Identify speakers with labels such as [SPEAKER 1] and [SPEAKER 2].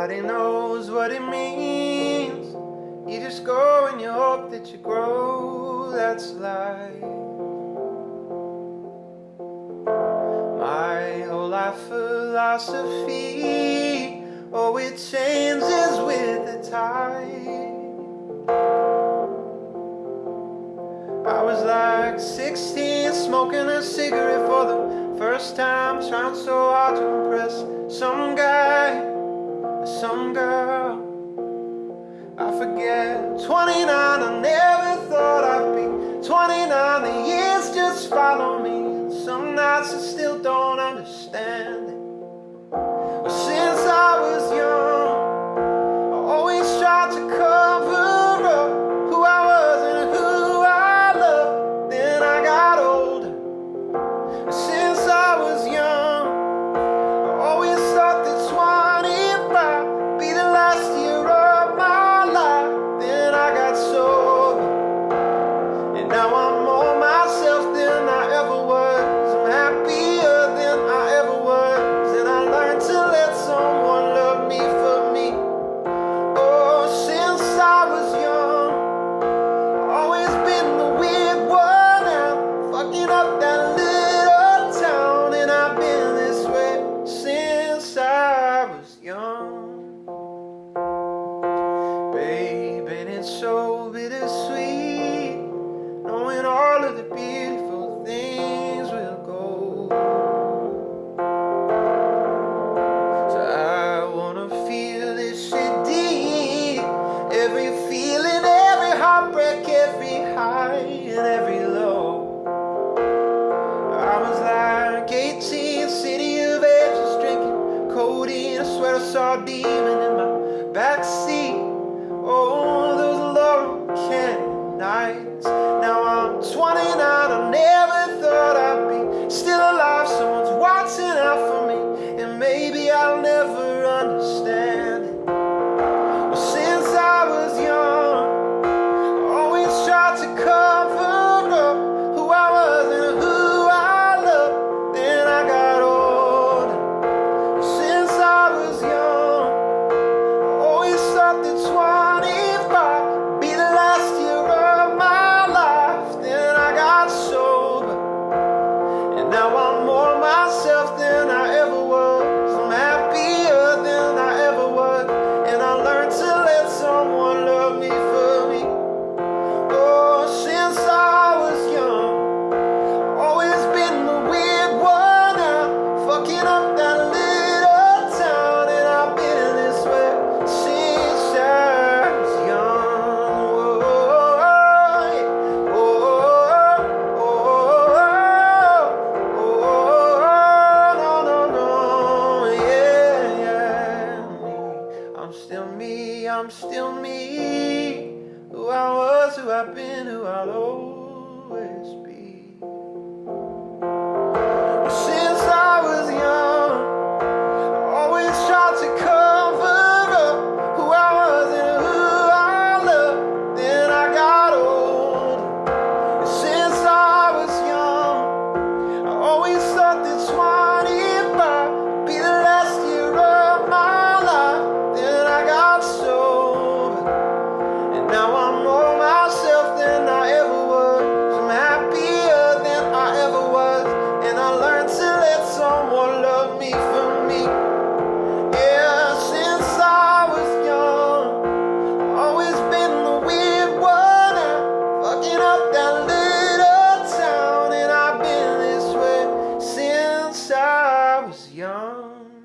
[SPEAKER 1] Nobody knows what it means. You just go and you hope that you grow. That's life. My whole life philosophy Oh, it changes with the tide. I was like 16 Smoking a cigarette for the first time. Trying so hard to impress some guy. follow me. Some nights I still don't understand. beaming in my backseat. still me, I'm still me. Who I was, who I've been, who I'll always someone love me for me. Yeah, since I was young, always been the weird one. Fucking up that little town, and I've been this way since I was young.